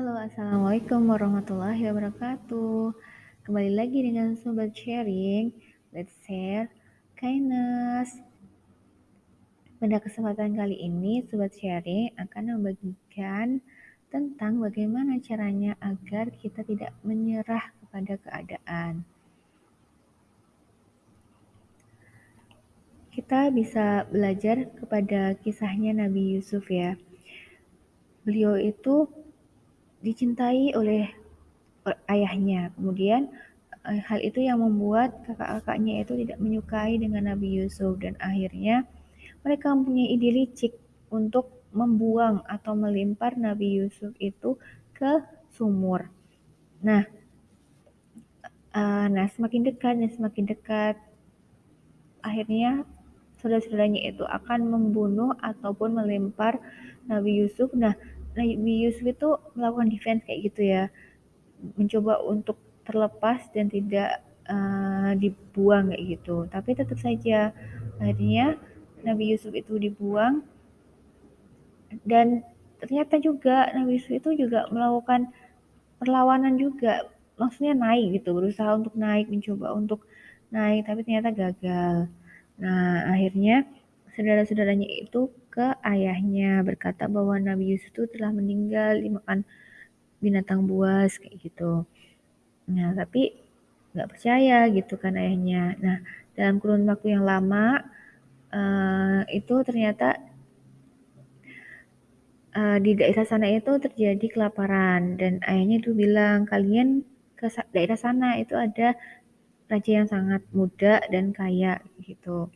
Halo, Assalamualaikum warahmatullahi wabarakatuh. Kembali lagi dengan Sobat Sharing. Let's share kindness. Pada kesempatan kali ini, Sobat Sharing akan membagikan tentang bagaimana caranya agar kita tidak menyerah kepada keadaan. Kita bisa belajar kepada kisahnya Nabi Yusuf ya. Beliau itu dicintai oleh ayahnya. Kemudian eh, hal itu yang membuat kakak-kakaknya itu tidak menyukai dengan Nabi Yusuf dan akhirnya mereka mempunyai ide licik untuk membuang atau melimpar Nabi Yusuf itu ke sumur. Nah, uh, nah semakin dekat dan semakin dekat akhirnya saudara-saudaranya itu akan membunuh ataupun melempar Nabi Yusuf. Nah, Nabi Yusuf itu melakukan defense kayak gitu ya. Mencoba untuk terlepas dan tidak uh, dibuang kayak gitu. Tapi tetap saja akhirnya Nabi Yusuf itu dibuang. Dan ternyata juga Nabi Yusuf itu juga melakukan perlawanan juga. Maksudnya naik gitu berusaha untuk naik mencoba untuk naik tapi ternyata gagal. Nah akhirnya saudara-saudaranya itu ke ayahnya berkata bahwa Nabi Yusuf itu telah meninggal dimakan binatang buas kayak gitu. Nah, tapi nggak percaya gitu kan ayahnya. Nah, dalam kurun waktu yang lama uh, itu ternyata uh, di daerah sana itu terjadi kelaparan dan ayahnya itu bilang kalian ke daerah sana itu ada raja yang sangat muda dan kaya gitu.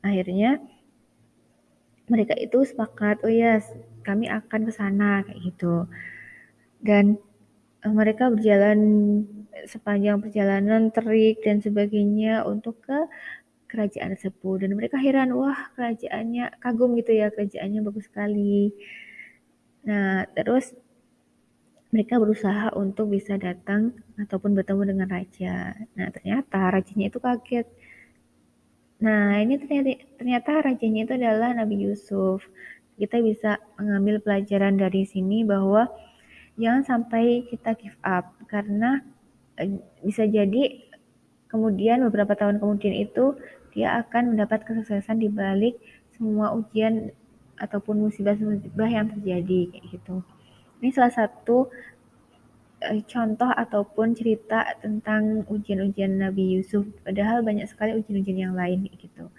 Akhirnya mereka itu sepakat, oh ya kami akan ke sana kayak gitu. Dan uh, mereka berjalan sepanjang perjalanan terik dan sebagainya untuk ke kerajaan tersebut. Dan mereka heran wah kerajaannya kagum gitu ya kerajaannya bagus sekali. Nah terus mereka berusaha untuk bisa datang ataupun bertemu dengan raja. Nah ternyata rajanya itu kaget Nah, ini ternyata, ternyata rajanya itu adalah Nabi Yusuf. Kita bisa mengambil pelajaran dari sini bahwa jangan sampai kita give up karena eh, bisa jadi kemudian beberapa tahun kemudian itu dia akan mendapat kesuksesan di balik semua ujian ataupun musibah-musibah yang terjadi kayak gitu. Ini salah satu contoh ataupun cerita tentang ujian-ujian Nabi Yusuf, padahal banyak sekali ujian-ujian yang lain gitu.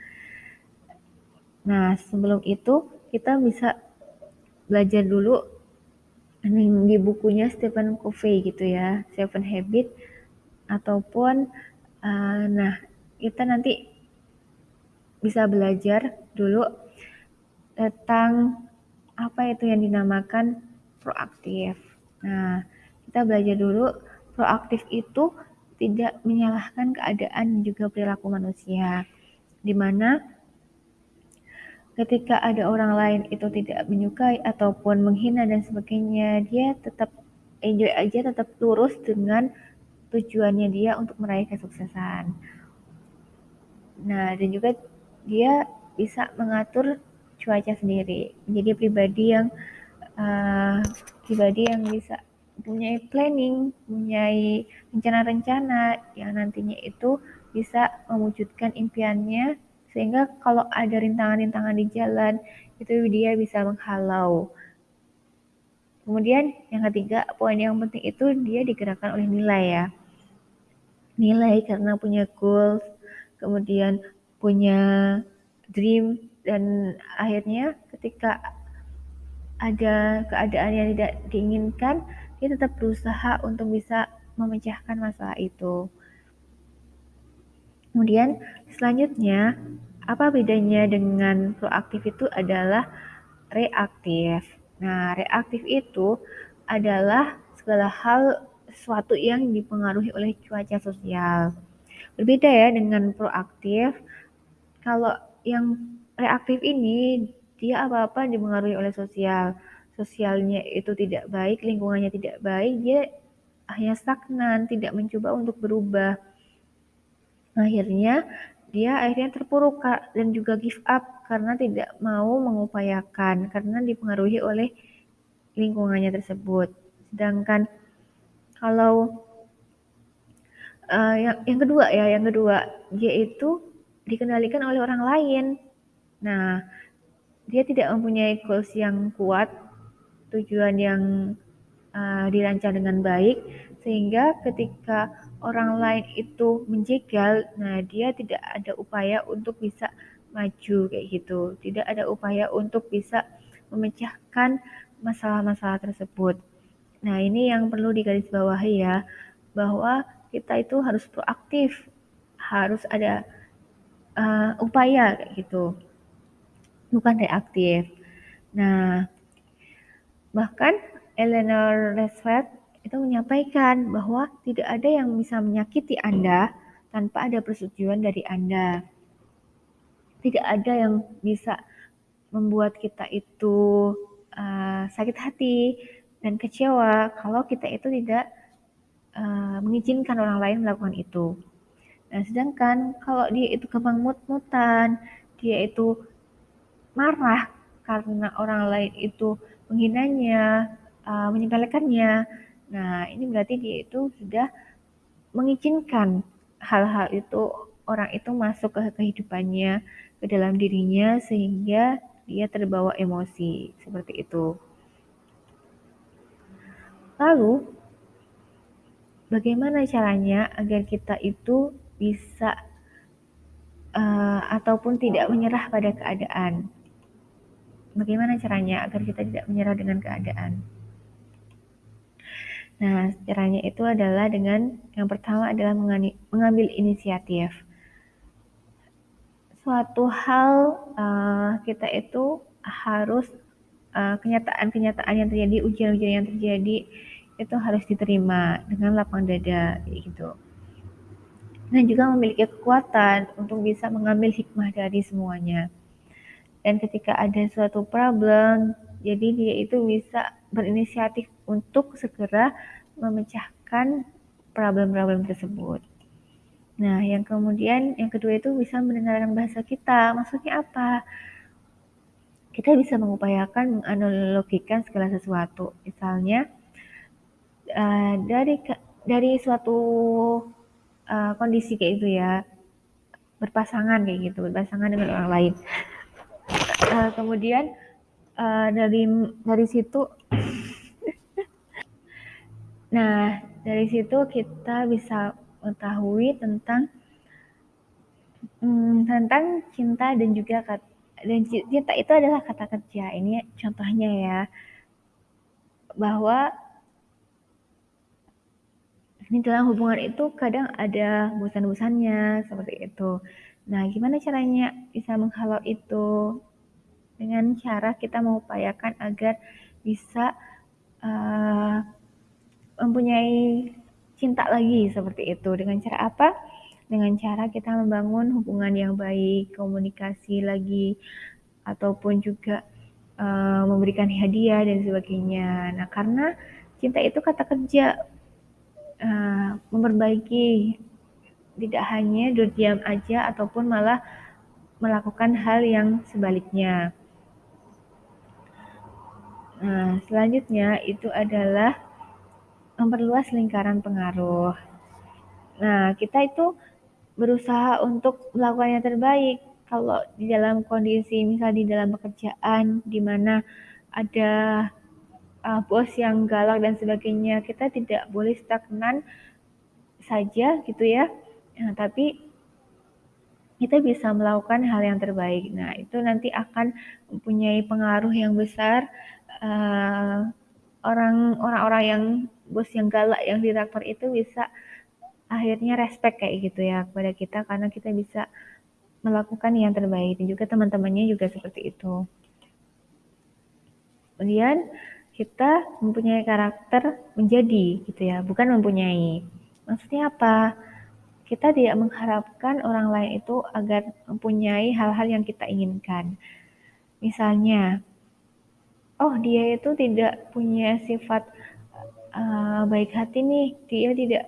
Nah, sebelum itu kita bisa belajar dulu di bukunya Stephen Covey gitu ya, Seven Habit ataupun uh, nah kita nanti bisa belajar dulu tentang apa itu yang dinamakan proaktif. Nah, kita belajar dulu proaktif itu tidak menyalahkan keadaan juga perilaku manusia. Di mana ketika ada orang lain itu tidak menyukai ataupun menghina dan sebagainya, dia tetap enjoy aja, tetap lurus dengan tujuannya dia untuk meraih kesuksesan. Nah, dan juga dia bisa mengatur cuaca sendiri, menjadi pribadi yang uh, pribadi yang bisa mempunyai planning, mempunyai rencana-rencana yang nantinya itu bisa mewujudkan impiannya sehingga kalau ada rintangan-rintangan di jalan itu dia bisa menghalau. Kemudian yang ketiga, poin yang penting itu dia digerakkan oleh nilai ya. Nilai karena punya goals, kemudian punya dream dan akhirnya ketika ada keadaan yang tidak diinginkan dia tetap berusaha untuk bisa memecahkan masalah itu. Kemudian selanjutnya, apa bedanya dengan proaktif itu adalah reaktif. Nah, reaktif itu adalah segala hal sesuatu yang dipengaruhi oleh cuaca sosial. Berbeda ya dengan proaktif. Kalau yang reaktif ini dia apa-apa dipengaruhi oleh sosial sosialnya itu tidak baik, lingkungannya tidak baik, dia hanya stagnan, tidak mencoba untuk berubah. Akhirnya dia akhirnya terpuruk dan juga give up karena tidak mau mengupayakan karena dipengaruhi oleh lingkungannya tersebut. Sedangkan kalau uh, yang yang kedua ya, yang kedua dia itu dikendalikan oleh orang lain. Nah, dia tidak mempunyai goals yang kuat, tujuan yang uh, dirancang dengan baik, sehingga ketika orang lain itu menjegal, nah dia tidak ada upaya untuk bisa maju kayak gitu, tidak ada upaya untuk bisa memecahkan masalah-masalah tersebut. Nah ini yang perlu digarisbawahi ya, bahwa kita itu harus proaktif, harus ada uh, upaya kayak gitu, bukan reaktif. Nah bahkan Eleanor Roosevelt itu menyampaikan bahwa tidak ada yang bisa menyakiti Anda tanpa ada persetujuan dari Anda. Tidak ada yang bisa membuat kita itu uh, sakit hati dan kecewa kalau kita itu tidak uh, mengizinkan orang lain melakukan itu. Nah, sedangkan kalau dia itu gampang mut-mutan, dia itu marah karena orang lain itu menghinanya, uh, menyepelekannya, Nah, ini berarti dia itu sudah mengizinkan hal-hal itu orang itu masuk ke kehidupannya, ke dalam dirinya sehingga dia terbawa emosi seperti itu. Lalu bagaimana caranya agar kita itu bisa uh, ataupun tidak menyerah pada keadaan? Bagaimana caranya agar kita tidak menyerah dengan keadaan? Nah, caranya itu adalah dengan yang pertama adalah mengambil inisiatif. Suatu hal uh, kita itu harus uh, kenyataan-kenyataan uh, yang terjadi, ujian-ujian yang terjadi itu harus diterima dengan lapang dada gitu. Dan juga memiliki kekuatan untuk bisa mengambil hikmah dari semuanya. Dan ketika ada suatu problem, jadi dia itu bisa berinisiatif untuk segera memecahkan problem-problem tersebut. Nah, yang kemudian yang kedua itu bisa mendengarkan bahasa kita. Maksudnya apa? Kita bisa mengupayakan menganalogikan segala sesuatu. Misalnya uh, dari dari suatu uh, kondisi kayak itu ya berpasangan kayak gitu, berpasangan dengan orang lain. Uh, kemudian uh, dari dari situ nah dari situ kita bisa mengetahui tentang hmm, tentang cinta dan juga dan cinta itu adalah kata kerja ini contohnya ya bahwa ini dalam hubungan itu kadang ada bosan-bosannya seperti itu. Nah, gimana caranya bisa menghalau itu? Dengan cara kita mengupayakan agar bisa uh, mempunyai cinta lagi seperti itu. Dengan cara apa? Dengan cara kita membangun hubungan yang baik, komunikasi lagi, ataupun juga uh, memberikan hadiah dan sebagainya. Nah, karena cinta itu kata kerja, uh, memperbaiki, tidak hanya diam aja ataupun malah melakukan hal yang sebaliknya. Nah, selanjutnya itu adalah memperluas lingkaran pengaruh. Nah, kita itu berusaha untuk melakukan yang terbaik. Kalau di dalam kondisi, misal di dalam pekerjaan, di mana ada uh, bos yang galak dan sebagainya, kita tidak boleh stagnan saja gitu ya. Nah, tapi kita bisa melakukan hal yang terbaik. Nah, itu nanti akan mempunyai pengaruh yang besar uh, orang orang-orang yang bos yang galak yang direktur itu bisa akhirnya respect kayak gitu ya kepada kita karena kita bisa melakukan yang terbaik dan juga teman-temannya juga seperti itu. Kemudian kita mempunyai karakter menjadi gitu ya, bukan mempunyai. Maksudnya apa? Kita tidak mengharapkan orang lain itu agar mempunyai hal-hal yang kita inginkan. Misalnya, oh dia itu tidak punya sifat uh, baik hati nih dia tidak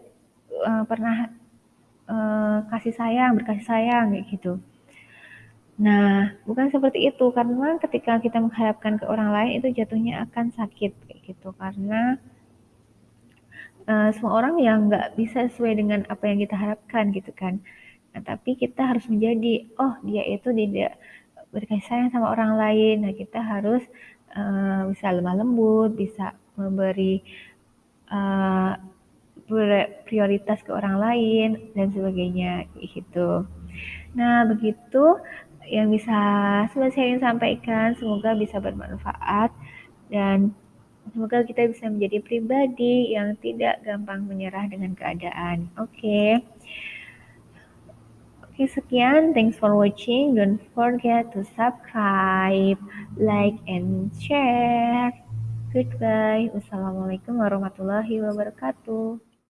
uh, pernah uh, kasih sayang berkasih sayang gitu nah bukan seperti itu karena ketika kita mengharapkan ke orang lain itu jatuhnya akan sakit gitu karena uh, semua orang yang nggak bisa sesuai dengan apa yang kita harapkan gitu kan. Nah, tapi kita harus menjadi, oh dia itu tidak berkasih sayang sama orang lain. Nah, kita harus uh, bisa lemah lembut, bisa memberi uh, prioritas ke orang lain dan sebagainya gitu. Nah, begitu yang bisa saya ingin sampaikan. Semoga bisa bermanfaat dan semoga kita bisa menjadi pribadi yang tidak gampang menyerah dengan keadaan. Oke. Okay. Oke, sekian. Thanks for watching. Don't forget to subscribe, like, and share. Goodbye. Wassalamualaikum warahmatullahi wabarakatuh.